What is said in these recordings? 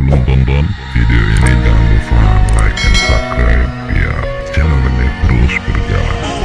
sebelum tonton video ini jangan lupa like dan subscribe biar channel ini terus berjalan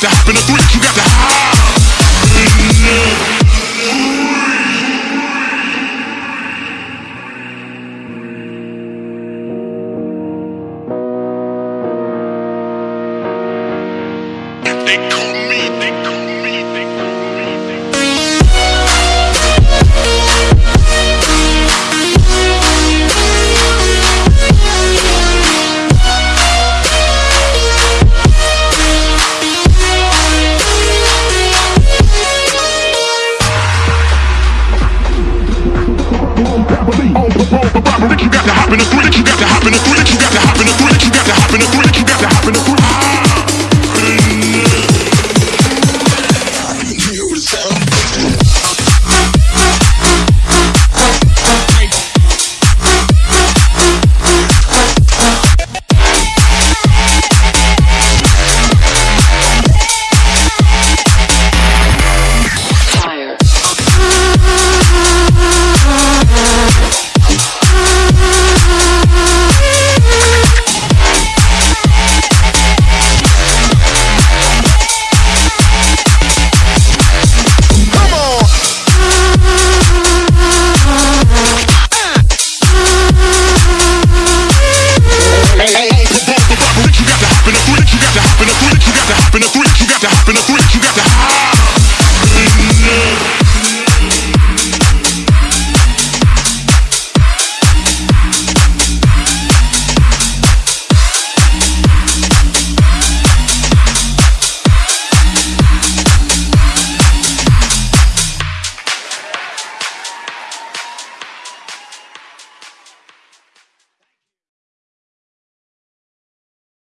to hop in the three, you got to